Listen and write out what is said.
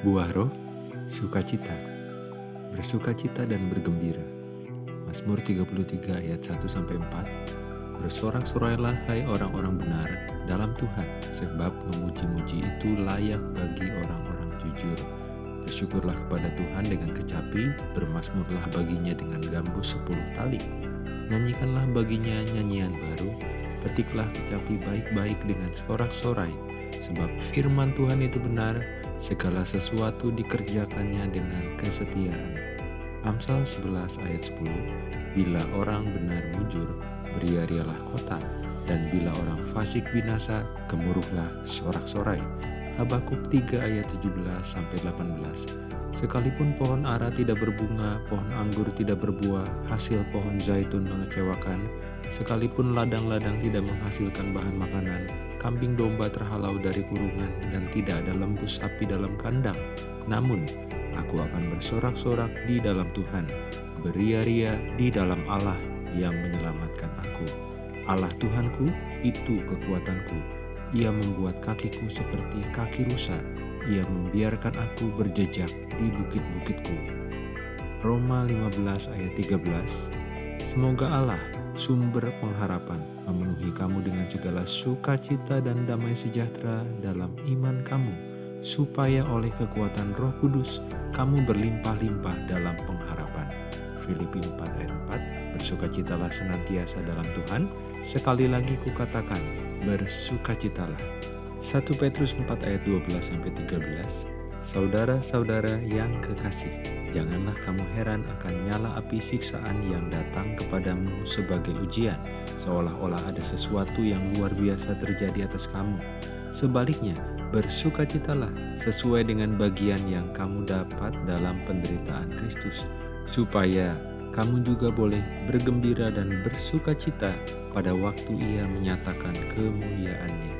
Buah roh, sukacita, bersukacita dan bergembira. Mazmur 33 ayat 1-4 Bersorak-sorailah hai orang-orang benar dalam Tuhan, sebab memuji-muji itu layak bagi orang-orang jujur. Bersyukurlah kepada Tuhan dengan kecapi, bermasmurlah baginya dengan gambus sepuluh tali. Nyanyikanlah baginya nyanyian baru, petiklah kecapi baik-baik dengan sorak-sorai, sebab firman Tuhan itu benar, segala sesuatu dikerjakannya dengan kesetiaan. Amsal 11 ayat 10 Bila orang benar mujur, beriarialah kota, dan bila orang fasik binasa, gemuruhlah sorak-sorai. Habakuk 3 ayat 17-18 Sekalipun pohon ara tidak berbunga, pohon anggur tidak berbuah, hasil pohon zaitun mengecewakan, sekalipun ladang-ladang tidak menghasilkan bahan makanan, kambing domba terhalau dari kurungan dan tidak ada lembu sapi dalam kandang. Namun, aku akan bersorak-sorak di dalam Tuhan, beria-ria di dalam Allah yang menyelamatkan aku. Allah Tuhanku, itu kekuatanku. Ia membuat kakiku seperti kaki rusa. Ia membiarkan aku berjejak di bukit-bukitku. Roma 15 ayat 13 Semoga Allah sumber pengharapan, memenuhi kamu dengan segala sukacita dan damai sejahtera dalam iman kamu, supaya oleh kekuatan roh kudus, kamu berlimpah-limpah dalam pengharapan. Filipi 4 ayat 4 Bersukacitalah senantiasa dalam Tuhan, sekali lagi kukatakan, bersukacitalah. 1 Petrus 4 ayat 12-13 Saudara-saudara yang kekasih, janganlah kamu heran akan nyala api siksaan yang datang kepadamu sebagai ujian, seolah-olah ada sesuatu yang luar biasa terjadi atas kamu. Sebaliknya, bersukacitalah sesuai dengan bagian yang kamu dapat dalam penderitaan Kristus, supaya kamu juga boleh bergembira dan bersukacita pada waktu ia menyatakan kemuliaannya.